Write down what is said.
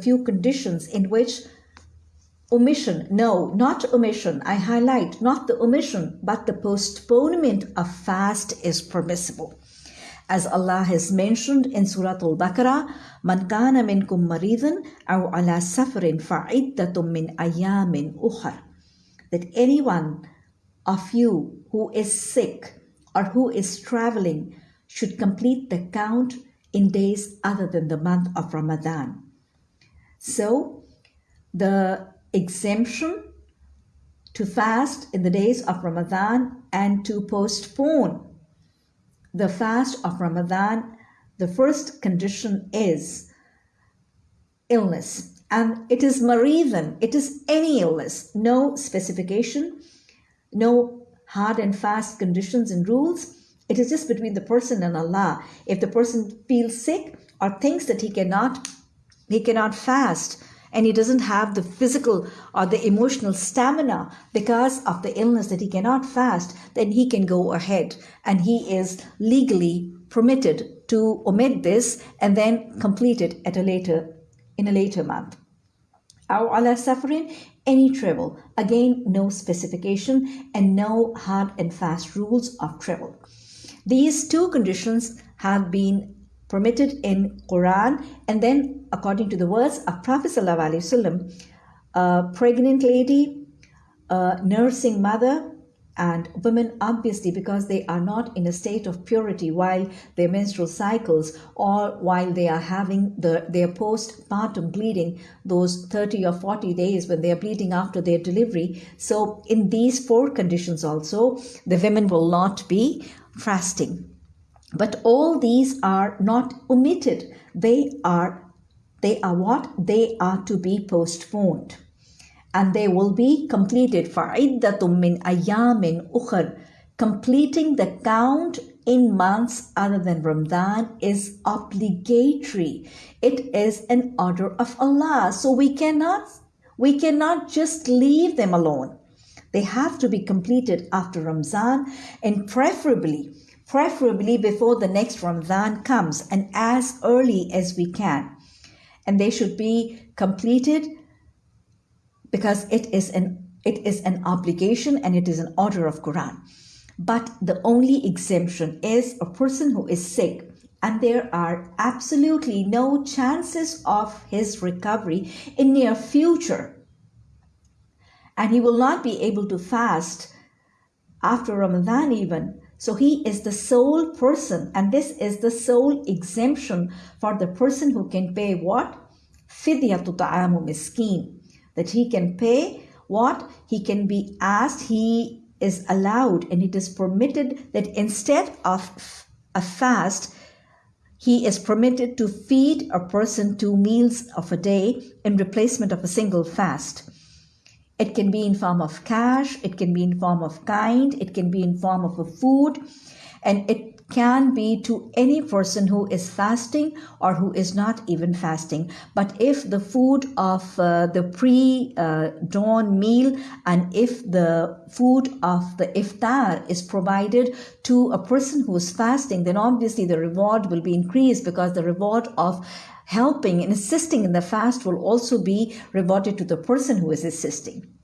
few conditions in which omission, no, not omission, I highlight not the omission, but the postponement of fast is permissible. As Allah has mentioned in Surah Al-Baqarah, Man kana minkum maridan aw ala safarin fa'iddatum min ayamin ukhar. That anyone of you who is sick or who is traveling should complete the count in days other than the month of Ramadan. So, the exemption to fast in the days of Ramadan and to postpone the fast of Ramadan, the first condition is illness. And it is maridan, it is any illness, no specification, no hard and fast conditions and rules. It is just between the person and Allah. If the person feels sick or thinks that he cannot, he cannot fast, and he doesn't have the physical or the emotional stamina because of the illness that he cannot fast, then he can go ahead and he is legally permitted to omit this and then complete it at a later in a later month. aw ala safarin any travel. Again, no specification and no hard and fast rules of travel. These two conditions have been permitted in Quran and then according to the words of Prophet Wasallam, a pregnant lady, a nursing mother, and women obviously because they are not in a state of purity while their menstrual cycles or while they are having the, their postpartum bleeding those 30 or 40 days when they are bleeding after their delivery. So in these four conditions also the women will not be fasting but all these are not omitted. They are, they are what? They are to be postponed. And they will be completed. فَعِدَّةٌ مِّنْ أَيَّامٍ أُخَرٍ Completing the count in months other than Ramadan is obligatory. It is an order of Allah. So we cannot, we cannot just leave them alone. They have to be completed after Ramzan and preferably preferably before the next Ramadan comes and as early as we can. And they should be completed because it is an it is an obligation and it is an order of Quran. But the only exemption is a person who is sick and there are absolutely no chances of his recovery in near future. And he will not be able to fast after Ramadan even so he is the sole person, and this is the sole exemption for the person who can pay what? Fidyatu ta'amu miskin. That he can pay what? He can be asked, he is allowed, and it is permitted that instead of a fast, he is permitted to feed a person two meals of a day in replacement of a single fast. It can be in form of cash, it can be in form of kind, it can be in form of a food, and it can be to any person who is fasting or who is not even fasting. But if the food of uh, the pre-dawn uh, meal and if the food of the iftar is provided to a person who is fasting, then obviously the reward will be increased because the reward of helping and assisting in the fast will also be rewarded to the person who is assisting.